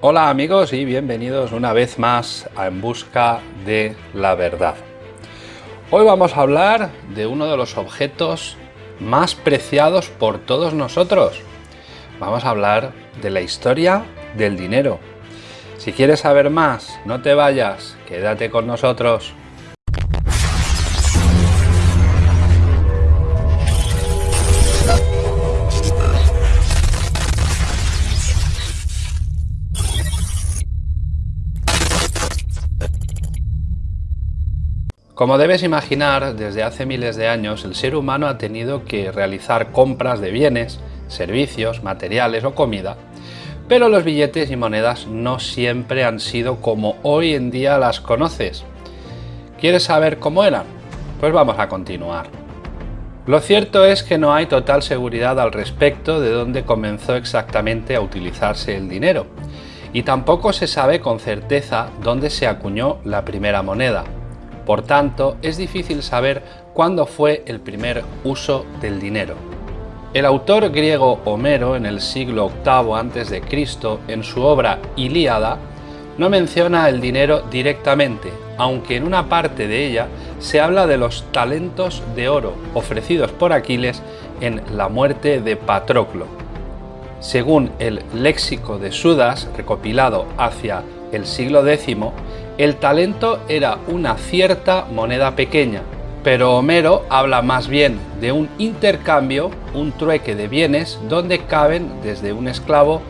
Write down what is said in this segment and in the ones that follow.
Hola amigos y bienvenidos una vez más a En Busca de la Verdad. Hoy vamos a hablar de uno de los objetos más preciados por todos nosotros. Vamos a hablar de la historia del dinero. Si quieres saber más, no te vayas, quédate con nosotros. Como debes imaginar, desde hace miles de años el ser humano ha tenido que realizar compras de bienes, servicios, materiales o comida, pero los billetes y monedas no siempre han sido como hoy en día las conoces. ¿Quieres saber cómo eran? Pues vamos a continuar. Lo cierto es que no hay total seguridad al respecto de dónde comenzó exactamente a utilizarse el dinero, y tampoco se sabe con certeza dónde se acuñó la primera moneda. Por tanto, es difícil saber cuándo fue el primer uso del dinero. El autor griego Homero en el siglo VIII a.C., en su obra Ilíada, no menciona el dinero directamente, aunque en una parte de ella se habla de los talentos de oro ofrecidos por Aquiles en la muerte de Patroclo. Según el léxico de Sudas, recopilado hacia el siglo X, el talento era una cierta moneda pequeña, pero Homero habla más bien de un intercambio, un trueque de bienes donde caben desde un esclavo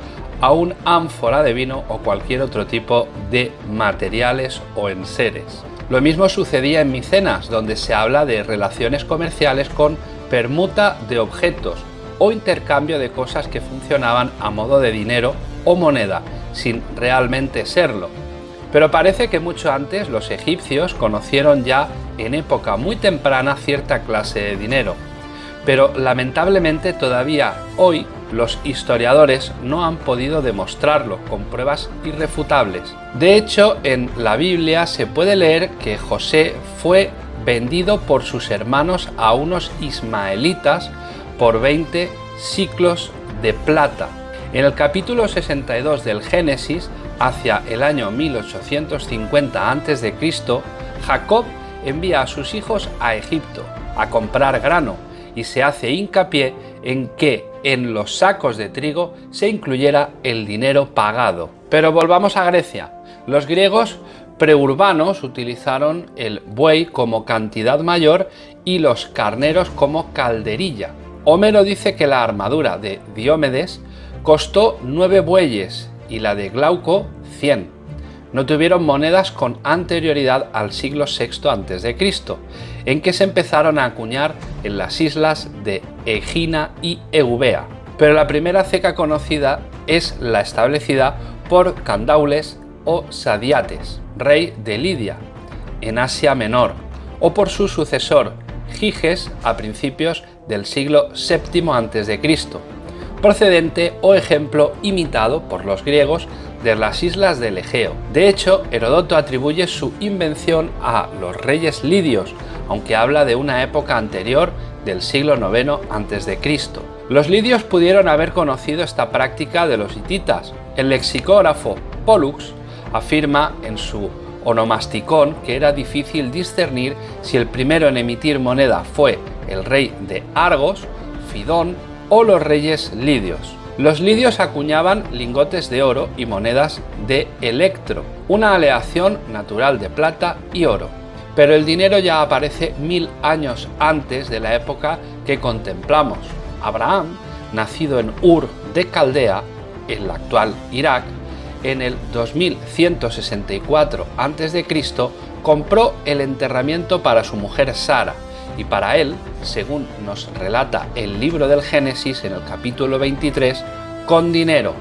a un ánfora de vino o cualquier otro tipo de materiales o enseres. Lo mismo sucedía en Micenas, donde se habla de relaciones comerciales con permuta de objetos o intercambio de cosas que funcionaban a modo de dinero o moneda, sin realmente serlo, pero parece que mucho antes los egipcios conocieron ya en época muy temprana cierta clase de dinero. Pero lamentablemente todavía hoy los historiadores no han podido demostrarlo con pruebas irrefutables. De hecho, en la Biblia se puede leer que José fue vendido por sus hermanos a unos ismaelitas por 20 ciclos de plata. En el capítulo 62 del Génesis hacia el año 1850 a.C., Jacob envía a sus hijos a Egipto a comprar grano y se hace hincapié en que en los sacos de trigo se incluyera el dinero pagado. Pero volvamos a Grecia. Los griegos preurbanos utilizaron el buey como cantidad mayor y los carneros como calderilla. Homero dice que la armadura de Diomedes costó nueve bueyes y la de Glauco 100. No tuvieron monedas con anterioridad al siglo VI a.C., en que se empezaron a acuñar en las islas de Egina y Eubea. Pero la primera ceca conocida es la establecida por Candaules o Sadiates, rey de Lidia, en Asia Menor, o por su sucesor, Giges, a principios del siglo VII a.C., procedente o ejemplo imitado por los griegos de las islas del Egeo. De hecho, Herodoto atribuye su invención a los reyes lidios, aunque habla de una época anterior del siglo IX a.C. Los lidios pudieron haber conocido esta práctica de los hititas. El lexicógrafo Pollux afirma en su onomasticón que era difícil discernir si el primero en emitir moneda fue el rey de Argos, Fidón o los reyes lidios. Los lidios acuñaban lingotes de oro y monedas de electro, una aleación natural de plata y oro. Pero el dinero ya aparece mil años antes de la época que contemplamos. Abraham, nacido en Ur de Caldea, en la actual Irak, en el 2164 a.C., compró el enterramiento para su mujer Sara, y para él, según nos relata el libro del Génesis en el capítulo 23, con dinero.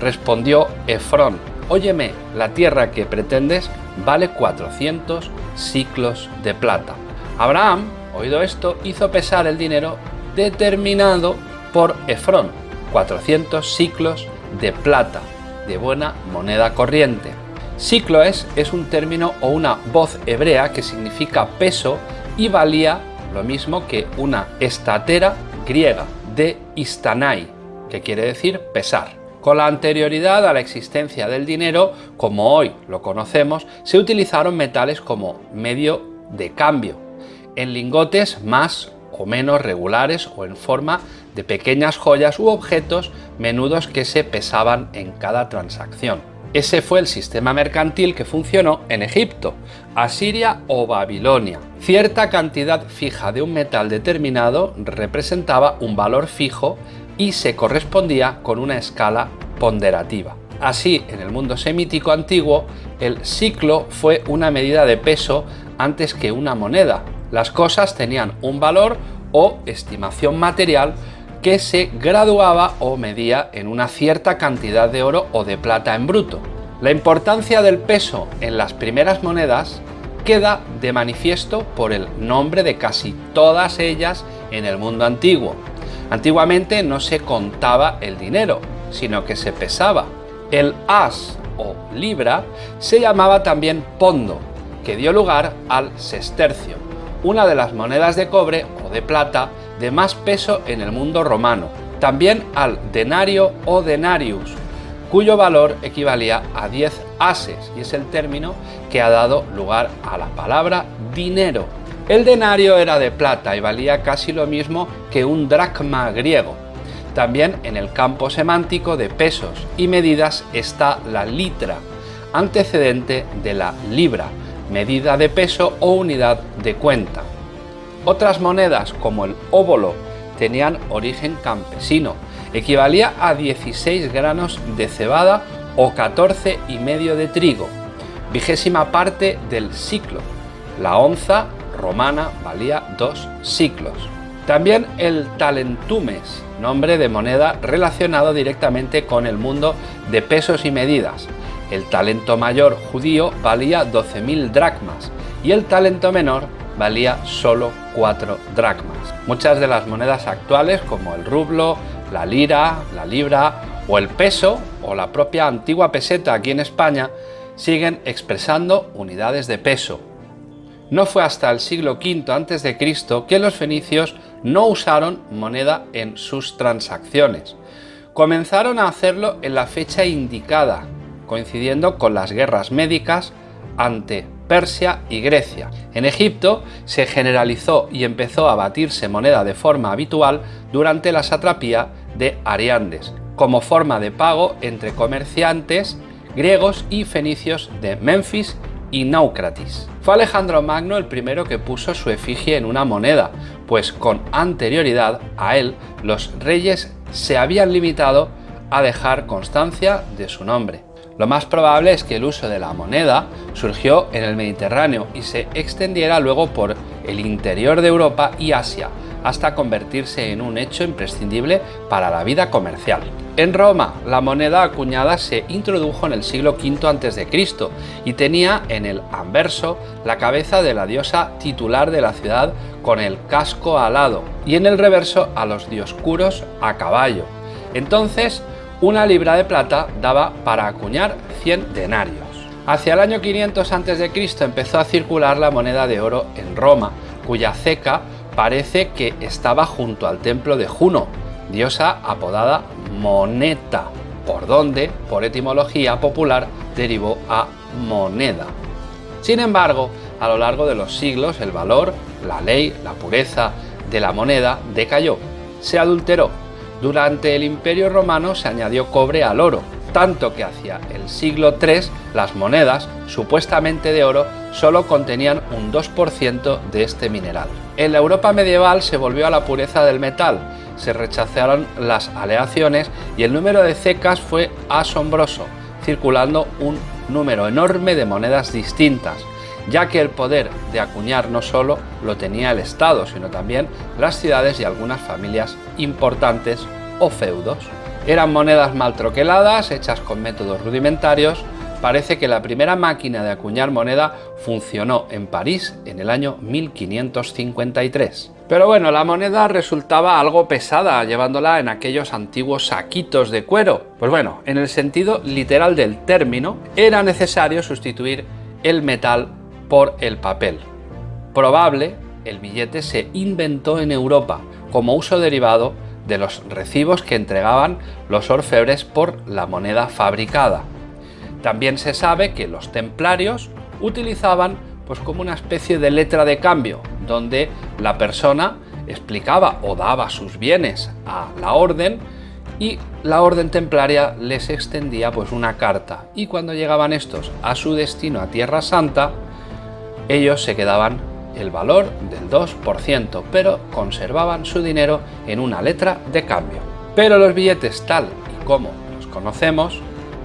Respondió Efrón, óyeme, la tierra que pretendes vale 400 ciclos de plata. Abraham, oído esto, hizo pesar el dinero determinado por Efrón, 400 ciclos de plata, de buena moneda corriente. Ciclo es, es un término o una voz hebrea que significa peso y valía lo mismo que una estatera griega de istanai, que quiere decir pesar. Con la anterioridad a la existencia del dinero, como hoy lo conocemos, se utilizaron metales como medio de cambio, en lingotes más o menos regulares o en forma de pequeñas joyas u objetos menudos que se pesaban en cada transacción. Ese fue el sistema mercantil que funcionó en Egipto, Asiria o Babilonia. Cierta cantidad fija de un metal determinado representaba un valor fijo y se correspondía con una escala ponderativa. Así, en el mundo semítico antiguo, el ciclo fue una medida de peso antes que una moneda. Las cosas tenían un valor o estimación material que se graduaba o medía en una cierta cantidad de oro o de plata en bruto. La importancia del peso en las primeras monedas queda de manifiesto por el nombre de casi todas ellas en el mundo antiguo. Antiguamente no se contaba el dinero, sino que se pesaba. El as o libra se llamaba también pondo, que dio lugar al sestercio, una de las monedas de cobre o de plata de más peso en el mundo romano, también al denario o denarius, cuyo valor equivalía a 10 ases y es el término que ha dado lugar a la palabra dinero. El denario era de plata y valía casi lo mismo que un dracma griego. También en el campo semántico de pesos y medidas está la litra, antecedente de la libra, medida de peso o unidad de cuenta. Otras monedas como el óbolo tenían origen campesino, equivalía a 16 granos de cebada o 14 y medio de trigo, vigésima parte del ciclo. La onza romana valía dos ciclos. También el talentumes, nombre de moneda relacionado directamente con el mundo de pesos y medidas. El talento mayor judío valía 12.000 dracmas y el talento menor valía solo 4 dracmas. Muchas de las monedas actuales como el rublo, la lira, la libra o el peso o la propia antigua peseta aquí en España siguen expresando unidades de peso. No fue hasta el siglo V a.C. que los fenicios no usaron moneda en sus transacciones. Comenzaron a hacerlo en la fecha indicada, coincidiendo con las guerras médicas ante Persia y Grecia. En Egipto se generalizó y empezó a batirse moneda de forma habitual durante la satrapía de Ariandes, como forma de pago entre comerciantes griegos y fenicios de Memphis y Naucratis. Fue Alejandro Magno el primero que puso su efigie en una moneda, pues con anterioridad a él los reyes se habían limitado a dejar constancia de su nombre. Lo más probable es que el uso de la moneda surgió en el Mediterráneo y se extendiera luego por el interior de Europa y Asia, hasta convertirse en un hecho imprescindible para la vida comercial. En Roma, la moneda acuñada se introdujo en el siglo V a.C. y tenía en el anverso la cabeza de la diosa titular de la ciudad con el casco alado y en el reverso a los dioscuros a caballo. Entonces, una libra de plata daba para acuñar 100 denarios. Hacia el año 500 a.C. empezó a circular la moneda de oro en Roma, cuya ceca parece que estaba junto al templo de Juno, diosa apodada Moneta, por donde, por etimología popular, derivó a moneda. Sin embargo, a lo largo de los siglos el valor, la ley, la pureza de la moneda decayó, se adulteró durante el Imperio Romano se añadió cobre al oro, tanto que hacia el siglo III las monedas, supuestamente de oro, solo contenían un 2% de este mineral. En la Europa medieval se volvió a la pureza del metal, se rechazaron las aleaciones y el número de cecas fue asombroso, circulando un número enorme de monedas distintas, ya que el poder de acuñar no solo lo tenía el Estado, sino también las ciudades y algunas familias importantes o feudos. Eran monedas mal troqueladas, hechas con métodos rudimentarios. Parece que la primera máquina de acuñar moneda funcionó en París en el año 1553. Pero bueno, la moneda resultaba algo pesada llevándola en aquellos antiguos saquitos de cuero. Pues bueno, en el sentido literal del término, era necesario sustituir el metal por el papel. Probable, el billete se inventó en Europa como uso derivado de los recibos que entregaban los orfebres por la moneda fabricada. También se sabe que los templarios utilizaban pues como una especie de letra de cambio, donde la persona explicaba o daba sus bienes a la orden y la orden templaria les extendía pues una carta y cuando llegaban estos a su destino a Tierra Santa ellos se quedaban el valor del 2%, pero conservaban su dinero en una letra de cambio. Pero los billetes tal y como los conocemos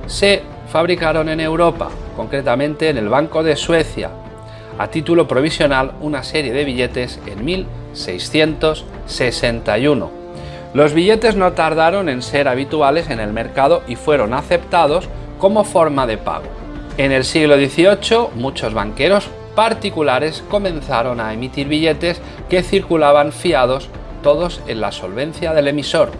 se fabricaron en Europa, concretamente en el Banco de Suecia, a título provisional una serie de billetes en 1661. Los billetes no tardaron en ser habituales en el mercado y fueron aceptados como forma de pago. En el siglo XVIII muchos banqueros particulares comenzaron a emitir billetes que circulaban fiados todos en la solvencia del emisor.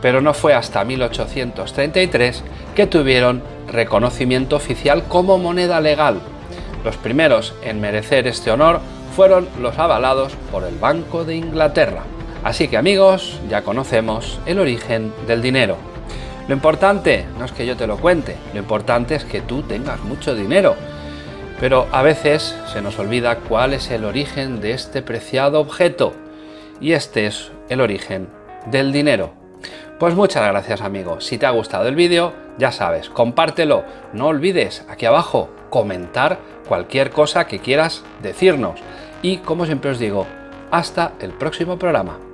Pero no fue hasta 1833 que tuvieron reconocimiento oficial como moneda legal. Los primeros en merecer este honor fueron los avalados por el Banco de Inglaterra. Así que amigos, ya conocemos el origen del dinero. Lo importante no es que yo te lo cuente, lo importante es que tú tengas mucho dinero pero a veces se nos olvida cuál es el origen de este preciado objeto. Y este es el origen del dinero. Pues muchas gracias amigos. Si te ha gustado el vídeo, ya sabes, compártelo. No olvides aquí abajo comentar cualquier cosa que quieras decirnos. Y como siempre os digo, hasta el próximo programa.